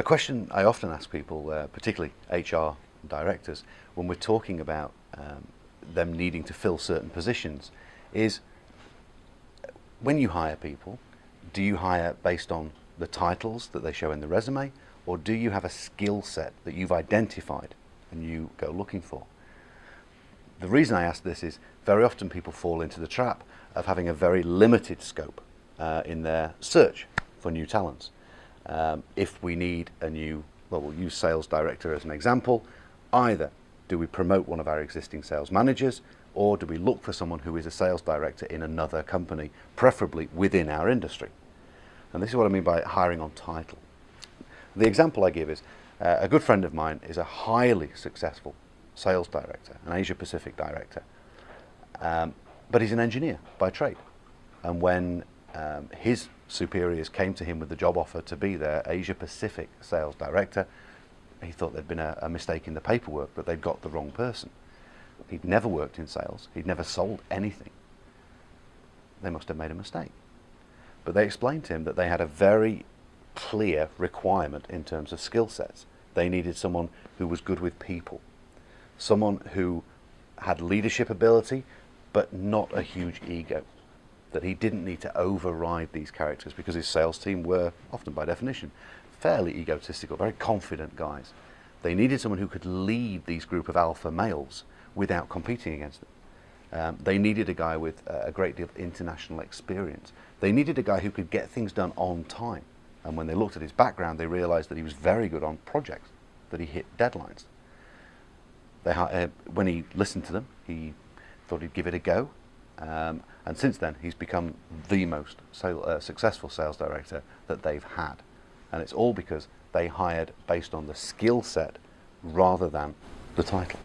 A question I often ask people, uh, particularly HR directors, when we're talking about um, them needing to fill certain positions, is when you hire people, do you hire based on the titles that they show in the resume, or do you have a skill set that you've identified and you go looking for? The reason I ask this is very often people fall into the trap of having a very limited scope uh, in their search for new talents. Um, if we need a new, well, we'll use sales director as an example, either do we promote one of our existing sales managers or do we look for someone who is a sales director in another company, preferably within our industry? And this is what I mean by hiring on title. The example I give is uh, a good friend of mine is a highly successful sales director, an Asia Pacific director, um, but he's an engineer by trade. And when um, his superiors came to him with the job offer to be their Asia Pacific sales director, he thought there'd been a, a mistake in the paperwork, that they'd got the wrong person. He'd never worked in sales. He'd never sold anything. They must have made a mistake. But they explained to him that they had a very clear requirement in terms of skill sets. They needed someone who was good with people, someone who had leadership ability, but not a huge ego. That he didn't need to override these characters because his sales team were, often by definition, fairly egotistical, very confident guys. They needed someone who could lead these group of alpha males without competing against them. Um, they needed a guy with uh, a great deal of international experience. They needed a guy who could get things done on time. And when they looked at his background, they realized that he was very good on projects, that he hit deadlines. They, uh, when he listened to them, he thought he'd give it a go. Um, and since then, he's become the most sale, uh, successful sales director that they've had. And it's all because they hired based on the skill set rather than the title.